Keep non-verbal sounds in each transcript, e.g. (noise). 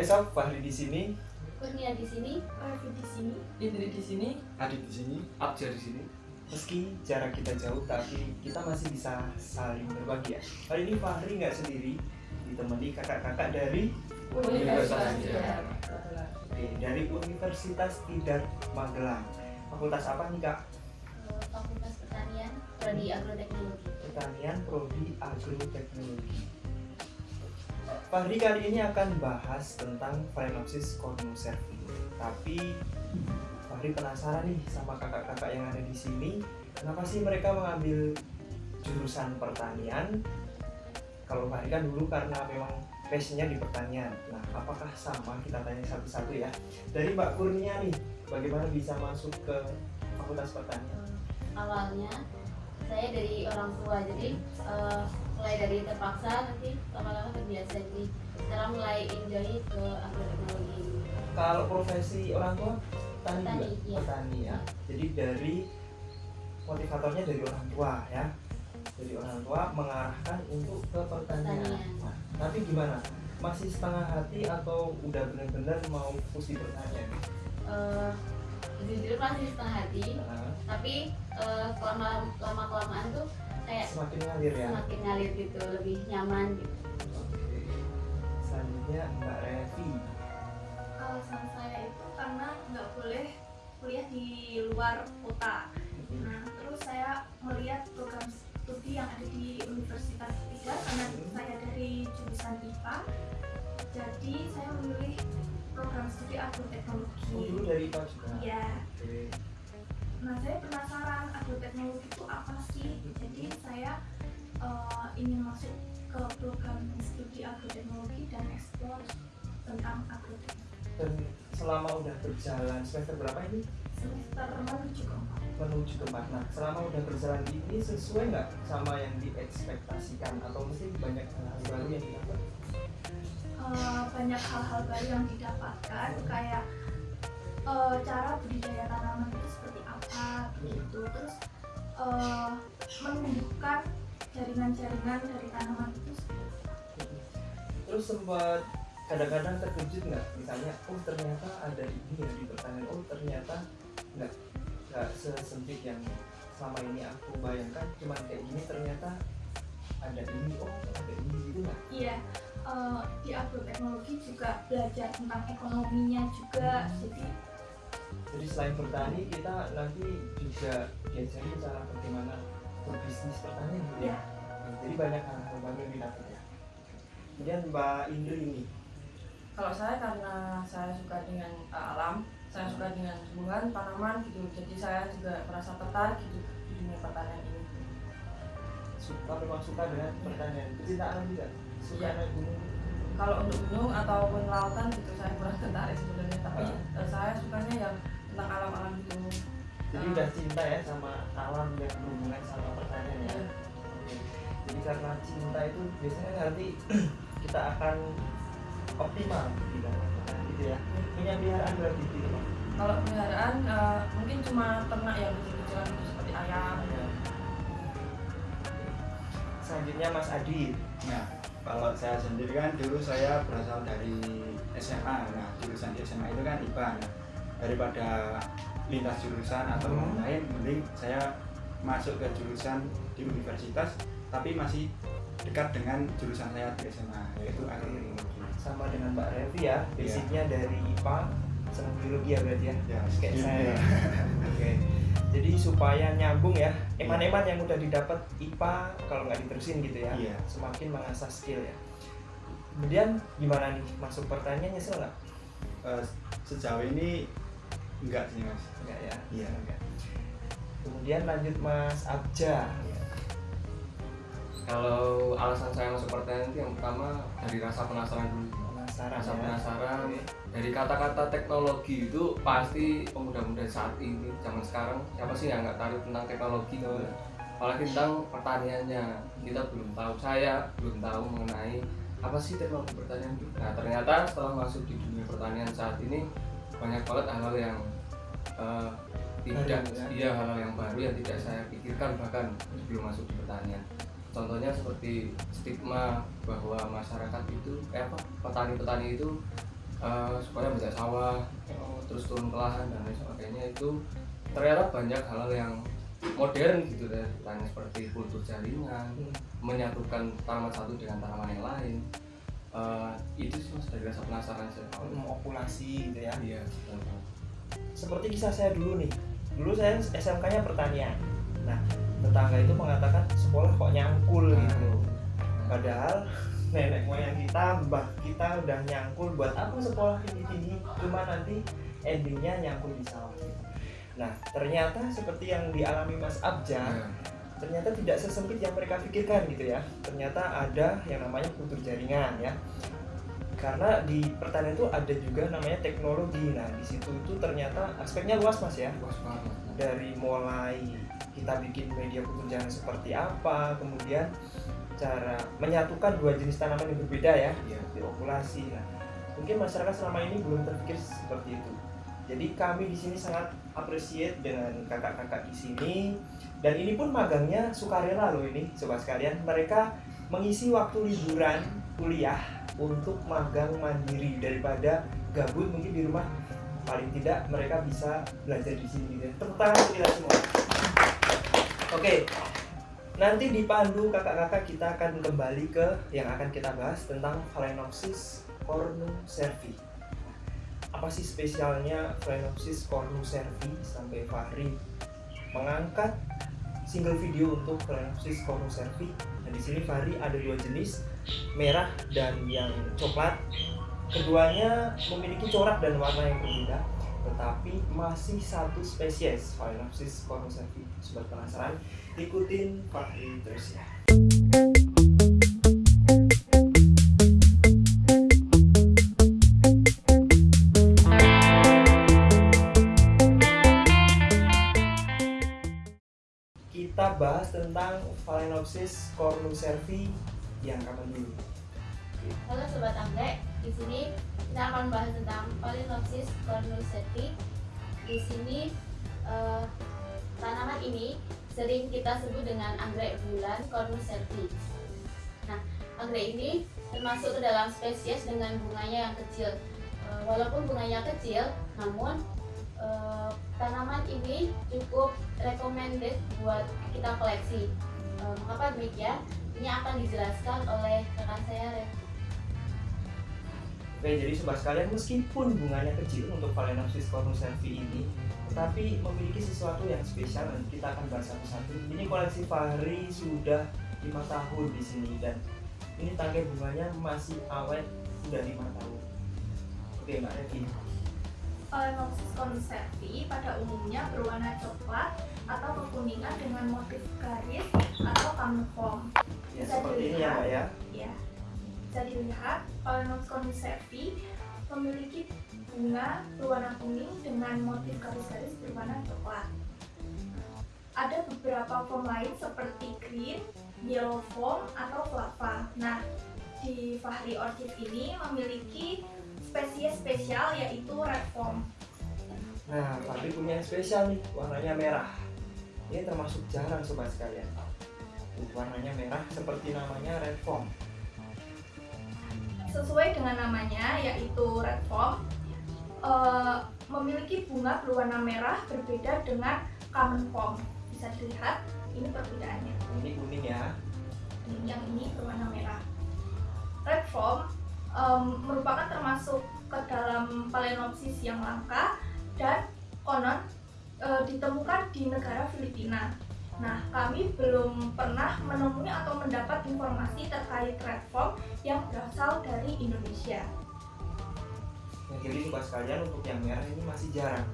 Eh sob, Fahri di sini, Kurnia di sini, Revi di sini. Indri di sini, Adit di sini. Abja di sini. meski jarak kita jauh, tapi kita masih bisa saling berbagi ya. Kali ini Fahri nggak sendiri, ditemani kakak-kakak dari Universitas Tidar. Oke, dari Universitas Tidar Magelang. Fakultas apa nih kak? Fakultas Pertanian, Prodi Agroteknologi. Pertanian Prodi Agroteknologi. Fahri kali ini akan bahas tentang Phalaenopsis cornucervi. Tapi Fahri penasaran nih sama kakak-kakak yang ada di sini, kenapa sih mereka mengambil jurusan pertanian? Kalau Fahri kan dulu karena memang passionnya di pertanian. Nah, apakah sama? Kita tanya satu-satu ya. Dari Mbak Kurnia nih, bagaimana bisa masuk ke Fakultas Pertanian? Awalnya saya dari orang tua, jadi eh, mulai dari terpaksa nanti lama-lama terbiasa jadi sekarang mulai enjoy ke agroteknologi ini. Kalau profesi orang tua petani, Petani, juga iya. petani ya. Jadi dari motivatornya dari orang tua ya. Dari orang tua mengarahkan untuk ke pertanian. Pertanian. Nah, tapi gimana? Masih setengah hati atau udah benar-benar mau fokus di pertanian? Eh, jujur masih setengah hati, Nah, tapi eh, lama lama kelamaan tuh kayak semakin ngalir ya. semakin ngalir gitu, lebih nyaman gitu. Oke. Selanjutnya Mbak Revi. Alasan saya itu karena nggak boleh kuliah di luar kota. Nah, terus saya melihat program studi yang ada di Universitas Tidar karena saya dari jurusan IPA. Jadi saya memilih program studi agroteknologi. Oh, dulu dari IPA juga. Iya. Oke. Nah, saya penasaran agroteknologi itu apa sih? Jadi saya eh, ingin masuk ke program studi agroteknologi dan eksplor tentang agroteknologi. Dan selama udah berjalan semester berapa ini? Semester menuju ke empat. menuju ke Nah, selama udah berjalan ini sesuai nggak sama yang diekspektasikan atau mesti banyak hal baru yang didapat? Eh, banyak hal-hal baru yang didapatkan kayak eh, cara budidaya tanaman itu seperti apa begitu terus eh, menumbuhkan jaringan-jaringan dari tanaman itu Terus sempat kadang-kadang terkejut nggak? Misalnya, oh ternyata ada ini ya di pertanian. Oh ternyata nggak nggak sesempit yang selama ini aku bayangkan. Cuman kayak gini ternyata ada ini. Oh ada ini gitu nggak? iya eh, di agroteknologi juga belajar tentang ekonominya juga jadi Jadi selain bertani kita nanti juga diajari cara bagaimana berbisnis pertanian gitu ya. ya Jadi banyak baru yang didapat ya. Kemudian Mbak Indri ini, Kalau saya karena saya suka dengan uh, alam, saya suka dengan tumbuhan, tanaman gitu. Jadi saya juga merasa tertarik gitu di dunia pertanian ini. suka memang suka dengan pertanian. Pecinta alam juga, suka Iya. naik gunung. Kalau untuk gunung ataupun lautan gitu saya kurang tertarik sebenarnya. Tapi uh, saya sukanya yang tentang alam-alam gitu. Jadi Ah. udah cinta ya sama alam yang berhubungan sama pertanian ya. Iya. Oke. Jadi karena cinta itu biasanya nanti (clears throat) kita akan optimal di dalam gitu ya. Punya peliharaan berarti gitu Pak. Kalau peliharaan uh, mungkin cuma ternak yang kecil-kecilan gitu seperti ayam. Ya. Selanjutnya Mas Adit. Nah, kalau saya sendiri kan dulu saya berasal dari SMA. Nah, jurusan SMA itu kan IPA. Nah, daripada lintas jurusan atau Hmm. lain, mending saya masuk ke jurusan di universitas, tapi masih dekat dengan jurusan saya di SMA, yaitu agroteknologi. sama dengan Mbak Revi ya, Iya. basicnya dari IPA senang biologi ya berarti ya. Ya, Kayak saya. (laughs) Oke. Jadi supaya nyambung ya, eman-eman yang udah didapat IPA kalau nggak diterusin gitu ya, Iya. semakin mengasah skill ya. Kemudian gimana nih masuk pertanian nyesel nggak? Eh, sejauh ini enggak sih mas. Enggak ya. Iya. Enggak. Kemudian lanjut Mas Abja. Kalau alasan saya masuk pertanian itu yang pertama dari rasa penasaran dulu. Penasaran Rasa ya. penasaran Oke. Dari kata-kata teknologi itu pasti pemuda-pemuda saat ini zaman sekarang siapa sih yang nggak tahu tentang teknologi ya. apalagi tentang pertaniannya kita belum tahu saya belum tahu mengenai apa sih teknologi pertanian itu nah ternyata setelah masuk di dunia pertanian saat ini banyak banget hal-hal yang eh, tidak ya? iya hal-hal yang baru yang tidak saya pikirkan bahkan sebelum masuk di pertanian contohnya seperti stigma bahwa masyarakat itu eh apa petani-petani itu eh, supaya banyak sawah terus turun ke lahan dan lain sebagainya itu ternyata banyak hal-hal yang modern gitu ya tanya seperti kultur jaringan Hmm. menyatukan tanaman satu dengan tanaman yang lain Eh, itu sih mas dari rasa penasaran saya Opulasi gitu ya. iya. Seperti kisah saya dulu nih. Dulu saya SMK-nya pertanian. Nah, tetangga itu mengatakan sekolah kok nyangkul gitu. Padahal nenek moyang kita, mbah kita udah nyangkul buat apa sekolah tinggi-tinggi cuma nanti endingnya nyangkul di sawah. Nah, ternyata seperti yang dialami Mas Abja, Iya. ternyata tidak sesempit yang mereka pikirkan gitu ya. Ternyata ada yang namanya kultur jaringan ya. Karena di pertanian itu ada juga namanya teknologi. Nah, di situ itu ternyata aspeknya luas Mas ya Luas banget. dari mulai kita bikin media pekerjaan seperti apa, kemudian cara menyatukan dua jenis tanaman yang berbeda ya, Iya. di okulasi. Nah, mungkin masyarakat selama ini belum terpikir seperti itu. Jadi kami di sini sangat appreciate dengan kakak-kakak di sini dan ini pun magangnya sukarela loh ini sobat sekalian. Mereka mengisi waktu liburan kuliah untuk magang mandiri daripada gabut mungkin di rumah paling tidak mereka bisa belajar di sini gitu ya. Tepuk tangan kita semua. Oke, nanti dipandu kakak-kakak kita akan kembali ke yang akan kita bahas tentang Phalaenopsis cornucervi. Apa sih spesialnya Phalaenopsis cornucervi sampai Fahri mengangkat single video untuk Phalaenopsis cornucervi. Nah, di sini Fahri ada dua jenis, merah dan yang coklat. Keduanya memiliki corak dan warna yang berbeda, tetapi masih satu spesies Phalaenopsis cornucervi. Sobat penasaran? Ikutin Fahri terus ya. Kita bahas tentang Phalaenopsis cornucervi yang kapan dulu. Halo sobat anggrek, di sini kita akan bahas tentang Phalaenopsis cornucervi. Di sini eh, tanaman ini sering kita sebut dengan anggrek bulan cornucervi. Nah, anggrek ini termasuk ke dalam spesies dengan bunganya yang kecil. Eh, walaupun bunganya kecil, namun eh, tanaman ini cukup recommended buat kita koleksi. Eh, mengapa demikian? Ini akan dijelaskan oleh rekan saya Rev. Oke, jadi sobat sekalian meskipun bunganya kecil untuk Phalaenopsis cornucervi ini, tetapi memiliki sesuatu yang spesial dan kita akan bahas satu-satu. Ini koleksi Fahri sudah lima tahun di sini dan ini tangkai bunganya masih awet sudah lima tahun. Oke, Mbak Revi. Phalaenopsis concerti pada umumnya berwarna coklat atau kekuningan dengan motif garis atau camouflage. Ya, seperti ini ya. Mbak ya. Ya, bisa dilihat Phalaenopsis concerti memiliki bunga berwarna kuning dengan motif garis-garis berwarna coklat. Ada beberapa form lain seperti green, yellow form, atau flava. Nah, di Fahri Orchid ini memiliki spesies spesial yaitu red form. Nah, Fahri punya yang spesial nih, warnanya merah. Ini termasuk jarang sobat sekalian. Warnanya merah seperti namanya red foam. Sesuai dengan namanya yaitu red form, eh, memiliki bunga berwarna merah berbeda dengan common form. Bisa dilihat ini perbedaannya. Ini kuning ya. Ini yang ini berwarna merah. Red form em, merupakan termasuk ke dalam Phalaenopsis yang langka dan konon eh, ditemukan di negara Filipina. Nah, kami belum pernah menemui atau mendapat informasi terkait red form yang berasal dari Indonesia. Nah, jadi sobat sekalian untuk yang merah ini masih jarang.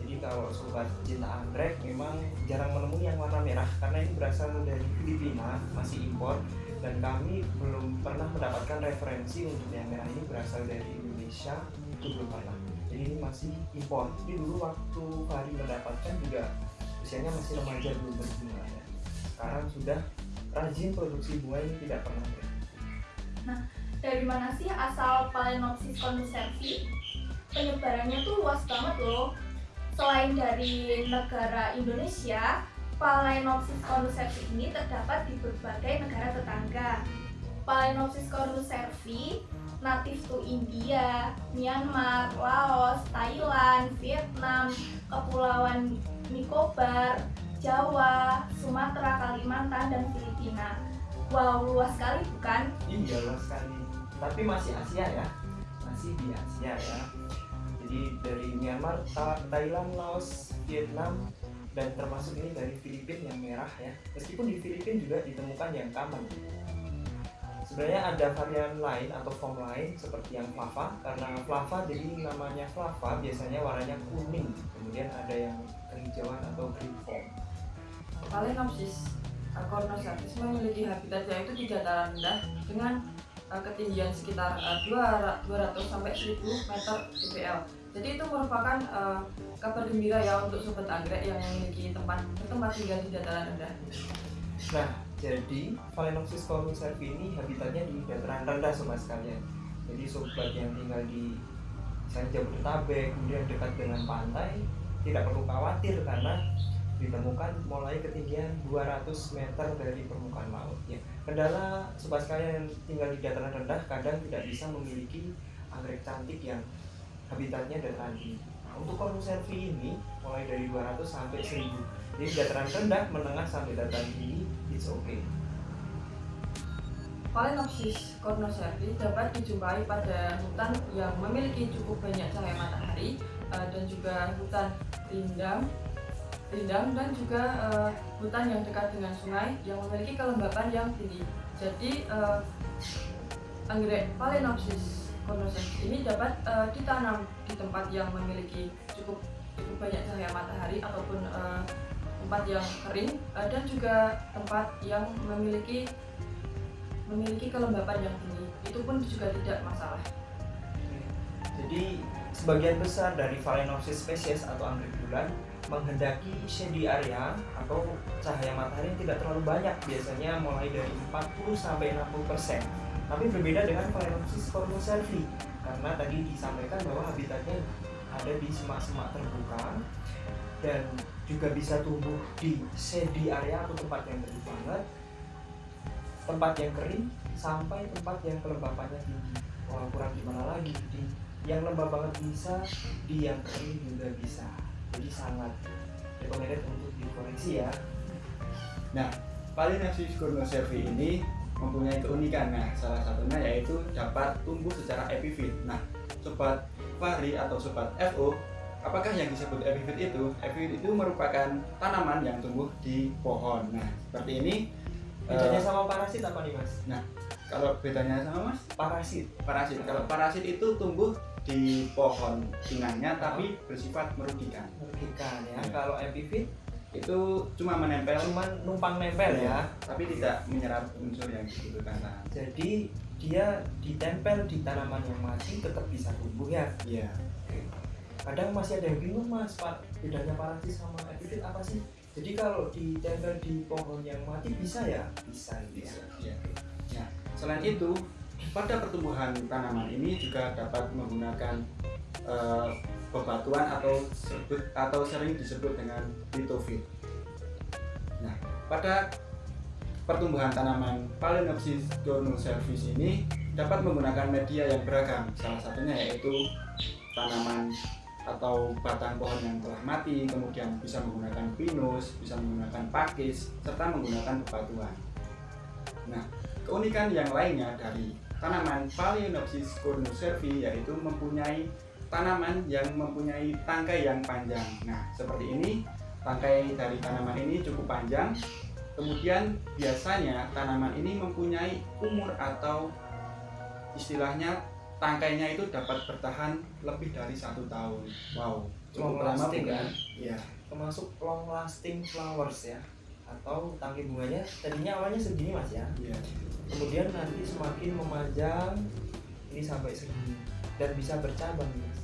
Jadi kalau sobat cinta anggrek memang jarang menemui yang warna merah karena ini berasal dari Filipina, masih impor dan kami belum pernah mendapatkan referensi untuk yang merah ini berasal dari Indonesia itu belum pernah. Jadi ini masih impor. Tapi dulu waktu Fahri mendapatkan juga usianya masih remaja belum berbunga. Sekarang sudah rajin produksi bunga ini tidak pernah berhenti. Dari mana sih asal Phalaenopsis concerti? Penyebarannya tuh luas banget loh. Selain dari negara Indonesia, Phalaenopsis concerti ini terdapat di berbagai negara tetangga. Phalaenopsis concerti native to India, Myanmar, Laos, Thailand, Vietnam, Kepulauan Nicobar, Jawa, Sumatera, Kalimantan, dan Filipina. Wow, luas sekali bukan? Iya luas sekali. Tapi masih Asia ya, masih di Asia ya. Jadi dari Myanmar, Tha- Thailand, Laos, Vietnam, dan termasuk ini dari Filipina yang merah ya. Meskipun di Filipina juga ditemukan yang common. Sebenarnya ada varian lain atau form lain seperti yang flava karena flava jadi namanya flava biasanya warnanya kuning kemudian ada yang kehijauan atau green form Phalaenopsis cornocervis memiliki habitatnya itu di dataran rendah dengan uh, ketinggian sekitar uh, 200 sampai 1000 meter dpl. Jadi itu merupakan uh, kabar gembira ya untuk sobat anggrek yang memiliki tempat bertempat tinggal di dataran rendah. Nah, jadi Phalaenopsis cornucervi ini habitatnya di dataran rendah sobat sekalian. Jadi sobat yang tinggal di misalnya Jabodetabek, kemudian dekat dengan pantai, tidak perlu khawatir karena ditemukan mulai ketinggian 200 meter dari permukaan laut. Ya, kendala sobat sekalian yang tinggal di dataran rendah kadang tidak bisa memiliki anggrek cantik yang habitatnya dataran tinggi. Nah, untuk cornucervi ini mulai dari 200 sampai 1000 jadi dataran rendah, menengah sampai dataran tinggi, it's okay. Phalaenopsis cornocervi dapat dijumpai pada hutan yang memiliki cukup banyak cahaya matahari uh, dan juga hutan rindang, rindang dan juga uh, hutan yang dekat dengan sungai yang memiliki kelembapan yang tinggi. Jadi uh, anggrek Phalaenopsis cornocervi ini dapat uh, ditanam di tempat yang memiliki cukup cukup banyak cahaya matahari ataupun uh, tempat yang kering uh, dan juga tempat yang memiliki memiliki kelembapan yang tinggi. Itu pun juga tidak masalah. Jadi sebagian besar dari Phalaenopsis spesies atau anggrek bulan menghendaki shady area atau cahaya matahari yang tidak terlalu banyak biasanya mulai dari 40 sampai 60 persen. Tapi berbeda dengan Phalaenopsis cornucervi karena tadi disampaikan bahwa habitatnya ada di semak-semak terbuka dan juga bisa tumbuh di shady area atau tempat yang teduh banget, tempat yang kering sampai tempat yang kelembapannya tinggi. Wah kurang gimana lagi di yang lembab banget bisa, di yang kering juga bisa. Jadi sangat recommended untuk dikoreksi ya. Phalaenopsis cornucervi ini mempunyai keunikan. Nah, salah satunya yaitu dapat tumbuh secara epifit. Nah, sobat Fahri atau sobat FO, apakah yang disebut epifit itu? Epifit itu merupakan tanaman yang tumbuh di pohon. Nah, seperti ini. Bedanya Eh, sama parasit apa nih mas? Kalau bedanya sama Mas, Parasit. parasit. Kalau parasit itu tumbuh di pohon pinangnya tapi bersifat merugikan. merugikan ya. Iya. Kalau epifit Itu cuma menempel cuman numpang nempel ya. tapi tidak menyerap unsur yang dibutuhkan. Jadi dia ditempel di tanaman yang mati tetap bisa tumbuh ya. Iya. Kadang masih ada yang bingung mas, pak bedanya parasit sama epifit apa sih? Jadi kalau ditempel di pohon yang mati bisa ya? Bisa gitu ya. Bisa. Nah, selain itu, pada pertumbuhan tanaman ini juga dapat menggunakan eh, bebatuan atau sebut atau sering disebut dengan litofit. Nah, pada pertumbuhan tanaman Phalaenopsis cornucervis ini dapat menggunakan media yang beragam. Salah satunya yaitu tanaman atau batang pohon yang telah mati, kemudian bisa menggunakan pinus, bisa menggunakan pakis, serta menggunakan bebatuan. Nah, keunikan yang lainnya dari tanaman Phalaenopsis cornucervi yaitu mempunyai tanaman yang mempunyai tangkai yang panjang. Nah, seperti ini, tangkai dari tanaman ini cukup panjang. Kemudian biasanya tanaman ini mempunyai umur atau istilahnya tangkainya itu dapat bertahan lebih dari satu tahun. Wow, cukup Long lama lasting bukan? ya. Iya. Termasuk long lasting flowers ya. Atau tangkai bunganya tadinya awalnya segini mas ya. Iya. Kemudian nanti semakin memanjang ini sampai segini dan bisa bercabang mas.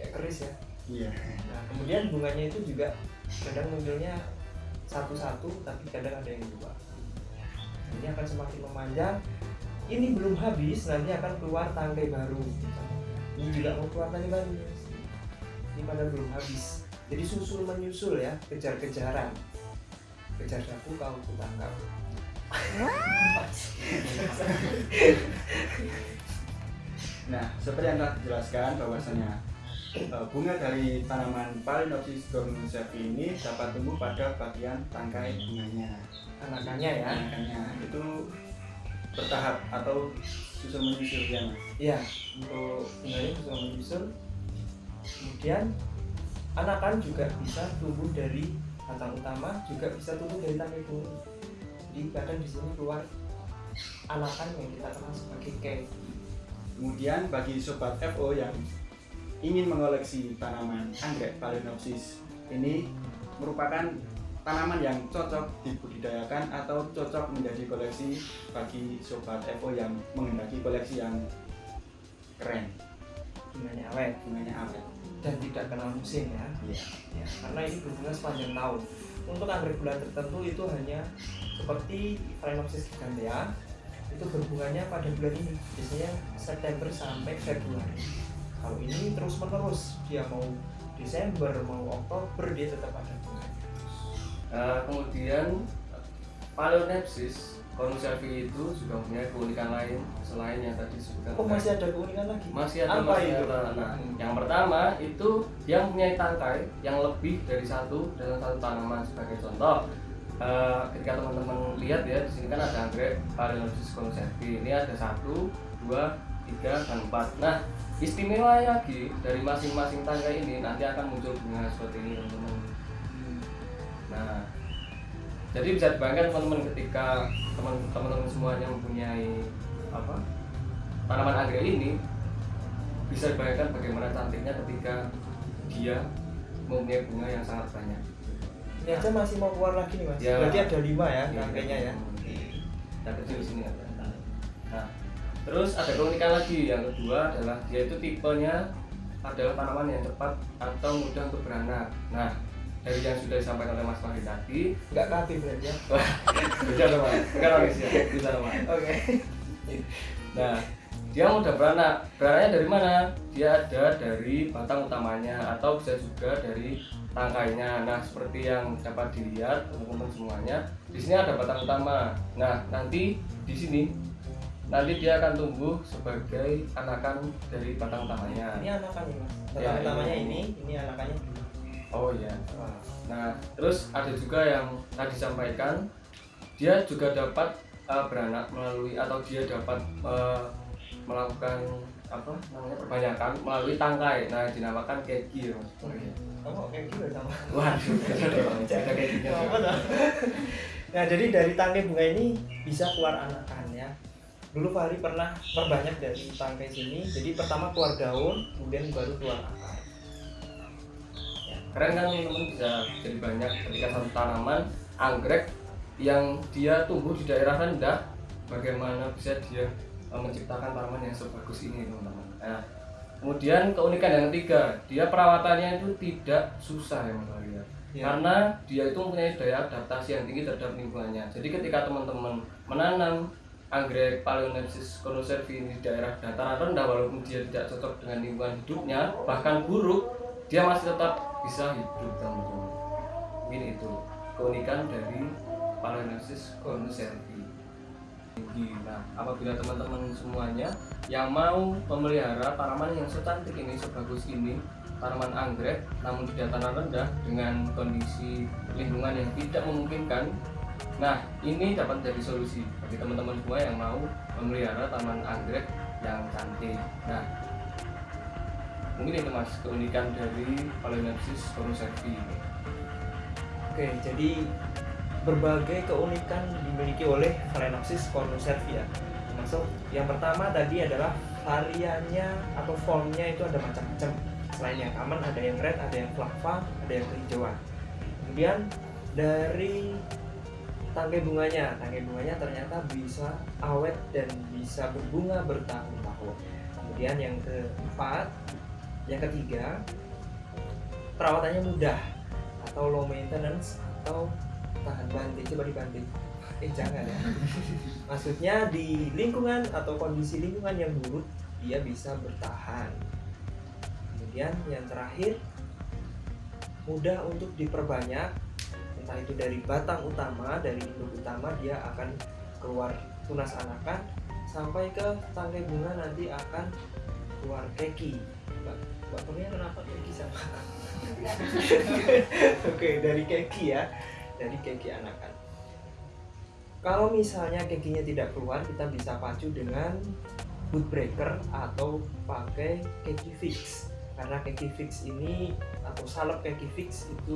Kayak keris ya. Iya. Nah, kemudian bunganya itu juga kadang munculnya satu-satu, tapi kadang ada yang dua. Ini akan semakin memanjang. Ini belum habis, nanti akan keluar tangkai baru. Ini juga mau keluar tangkai baru. Ini padahal belum habis. Jadi susul menyusul ya, kejar-kejaran. Kejar aku kau ku tangkap. (laughs) Nah, seperti yang telah dijelaskan bahwasanya eh, bunga dari tanaman Phalaenopsis cornucepi ini dapat tumbuh pada bagian tangkai bunganya. anakannya ya Makanya itu bertahap atau susul menyusul ya mas. Iya, untuk bunganya bisa menyusul. Kemudian anakan juga bisa tumbuh dari batang utama, juga bisa tumbuh dari tangkai bunga. Jadi kadang di sini keluar anakan yang kita kenal sebagai cake. Kemudian bagi sobat FO yang ingin mengoleksi tanaman anggrek Phalaenopsis ini merupakan tanaman yang cocok dibudidayakan atau cocok menjadi koleksi bagi sobat FO yang menghendaki koleksi yang keren, Bunganya awet bunganya awet. Dan tidak kenal musim ya. Iya. ya. Karena ini berbunga sepanjang tahun. Untuk anggrek bulan tertentu itu hanya seperti Phalaenopsis gigantea itu berbunganya pada bulan ini biasanya September sampai Februari kalau ini terus menerus dia mau Desember mau Oktober dia tetap ada bunganya Nah, kemudian Phalaenopsis cornucervi itu juga punya keunikan lain selain yang tadi disebutkan oh masih ada keunikan lagi masih ada Apa masih itu? ada. Nah, Hmm. yang pertama itu dia mempunyai tangkai yang lebih dari satu dalam satu tanaman sebagai contoh. eh, ketika teman-teman lihat ya di sini kan ada anggrek Phalaenopsis cornucervi. Ini ada satu, dua, tiga, dan empat. Nah, istimewa lagi dari masing-masing tangkai ini nanti akan muncul bunga seperti ini teman-teman. Nah, jadi bisa dibayangkan teman-teman ketika teman- teman-teman semuanya mempunyai apa tanaman anggrek ini bisa dibayangkan bagaimana cantiknya ketika dia mempunyai bunga yang sangat banyak. ini aja masih mau keluar lagi nih mas Ya. berarti ada lima ya Iya, tangkainya ya Yang kecil di sini ada. Nah, terus ada keunikan lagi yang kedua adalah dia itu tipenya adalah tanaman yang cepat atau mudah untuk beranak. Nah, dari yang sudah disampaikan oleh Mas Fahri tadi, nggak kapi berarti ya (laughs) bisa sama, bukan nangis ya, bisa sama. oke Nah, dia mudah beranak. Beranaknya dari mana? Dia ada dari batang utamanya atau bisa juga dari tangkainya. Nah, seperti yang dapat dilihat teman-teman semuanya, di sini ada batang utama. Nah, nanti di sini nanti dia akan tumbuh sebagai anakan dari batang utamanya. ini anakannya mas Ya, batang utamanya ini. ini ini anakannya Oh iya. Nah, terus ada juga yang tadi disampaikan, dia juga dapat uh, beranak melalui atau dia dapat uh, melakukan apa namanya perbanyakan melalui tangkai. Nah, dinamakan keki ya, Mas. Oh, iya. sama Waduh, kekinya. Nah, jadi dari tangkai bunga ini bisa keluar anakan ya. Dulu Fahri pernah perbanyak dari tangkai sini. Jadi pertama keluar daun, kemudian baru keluar akar. Keren kan teman-teman bisa jadi banyak ketika satu tanaman anggrek yang dia tumbuh di daerah rendah, bagaimana bisa dia uh, menciptakan tanaman yang sebagus ini teman-teman. Nah, kemudian keunikan yang ketiga, dia perawatannya itu tidak susah ya Wali, ya. Karena dia itu mempunyai daya adaptasi yang tinggi terhadap lingkungannya. Jadi ketika teman-teman menanam anggrek Phalaenopsis cornucervi di daerah dataran rendah walaupun dia tidak cocok dengan lingkungan hidupnya, bahkan buruk, dia masih tetap bisa hidup teman-teman. Mungkin itu keunikan dari Phalaenopsis cornucervi. Nah, apabila teman-teman semuanya yang mau memelihara tanaman yang secantik ini, sebagus ini, tanaman anggrek, namun di dataran rendah dengan kondisi lingkungan yang tidak memungkinkan, nah ini dapat menjadi solusi bagi teman-teman semua yang mau memelihara tanaman anggrek yang cantik. Nah, mungkin itu mas keunikan dari Phalaenopsis cornucervi ini. Oke, jadi berbagai keunikan dimiliki oleh Phalaenopsis ya. Termasuk yang pertama tadi adalah variannya atau formnya itu ada macam-macam. Selain yang aman ada yang red, ada yang flava, ada yang kehijauan. Kemudian dari tangkai bunganya, tangkai bunganya ternyata bisa awet dan bisa berbunga bertahun-tahun. Kemudian yang keempat, yang ketiga, perawatannya mudah atau low maintenance atau tahan banting. Coba dibanting. (laughs) Eh jangan ya. (laughs) Maksudnya di lingkungan atau kondisi lingkungan yang buruk dia bisa bertahan. Kemudian yang terakhir mudah untuk diperbanyak. Entah itu dari batang utama dari induk utama dia akan keluar tunas anakan. Sampai ke tangkai bunga nanti akan keluar keki Kurnia kenapa keki sama? (laughs) Oke dari keki ya. Dari keki anakan. Kalau misalnya kekinya tidak keluar kita bisa pacu dengan boot breaker atau pakai keki fix. Karena keki fix ini atau salep keki fix itu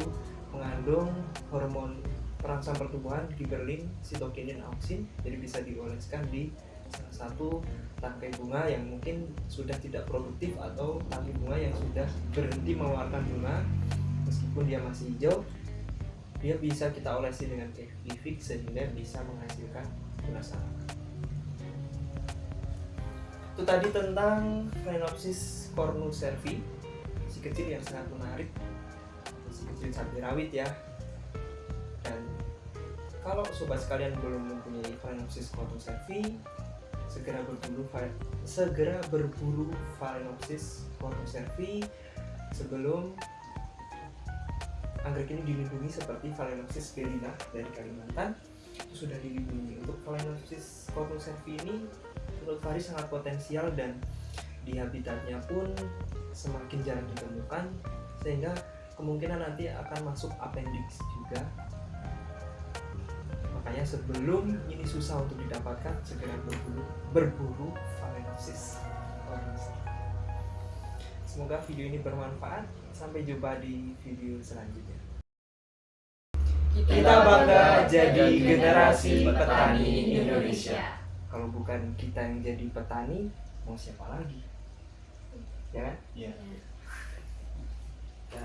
mengandung hormon perangsang pertumbuhan giberlin, sitokinin, auksin jadi bisa dioleskan di salah satu tangkai bunga yang mungkin sudah tidak produktif atau tangkai bunga yang sudah berhenti mengeluarkan bunga meskipun dia masih hijau dia bisa kita olesi dengan keki fix sehingga bisa menghasilkan bunga sarang itu tadi tentang Phalaenopsis cornucervi si kecil yang sangat menarik si kecil cabai rawit ya. Dan kalau sobat sekalian belum mempunyai Phalaenopsis cornucervi segera berburu segera berburu Phalaenopsis cornucervi sebelum anggrek ini dilindungi seperti Phalaenopsis belina dari Kalimantan. Itu sudah dilindungi. Untuk Phalaenopsis cornucervi ini menurut Fahri sangat potensial dan di habitatnya pun semakin jarang ditemukan sehingga kemungkinan nanti akan masuk appendix juga makanya sebelum ini susah untuk didapatkan segera berburu berburu Phalaenopsis semoga video ini bermanfaat. Sampai jumpa di video selanjutnya. Kita bangga jadi generasi petani Indonesia. Kalau bukan kita yang jadi petani mau siapa lagi? Ya kan? Iya. ya